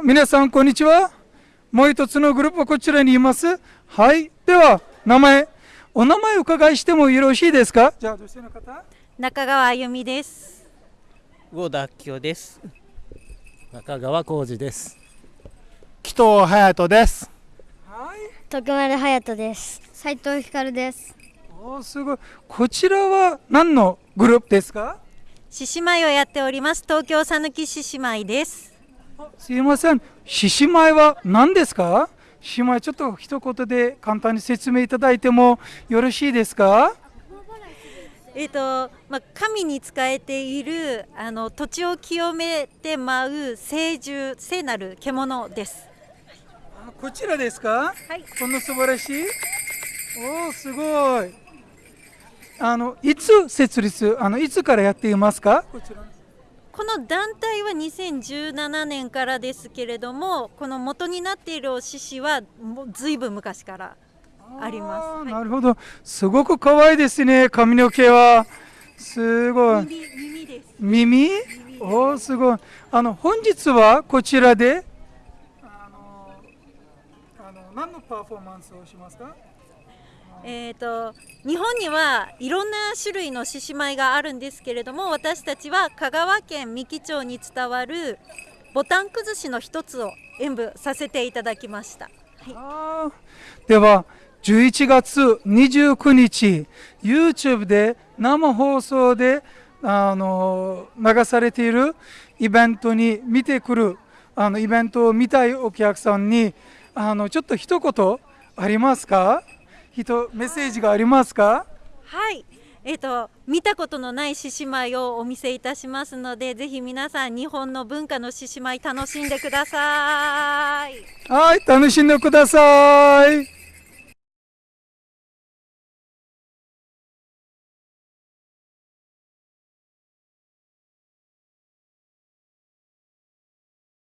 皆さんこんにちはもう一つのグループはこちらにいますはいでは名前お名前お伺いしてもよろしいですか？じゃあ女性の方中川あゆみです。郷田明夫です。中川浩二です。紀藤隼人です。はい徳丸隼人です。斉藤光です。おーすごいこちらは何のグループですか？獅子舞をやっております。東京さぬき獅子舞です。すいません。獅子舞は何ですか？獅子舞ちょっと一言で簡単に説明いただいてもよろしいですか？えっ、とまあ神に仕えているあの土地を清めて舞う聖獣聖なる獣です。あこちらですか？はい。こんな素晴らしい。おおすごい。あのいつ設立？あのいつからやっていますか？こちらこの団体は2017年からですけれども、この元になっているお獅子はもうずいぶん昔からあります。はい。なるほど。すごく可愛いですね髪の毛は。すごい。耳耳です。耳？おおすごい。あの本日はこちらで？あのあの何のパフォーマンスをしますか？えー、と日本にはいろんな種類の獅子舞があるんですけれども私たちは香川県三木町に伝わるボタン崩しの一つを演舞させていただきました。あー。では11月29日 YouTube で生放送であの流されているイベントに見てくるあのイベントを見たいお客さんにあのちょっと一言ありますか？人メッセージがありますか？はい。えー、と見たことのない獅子舞をお見せいたしますのでぜひ皆さん日本の文化の獅子舞楽しんでください。はい楽しんでください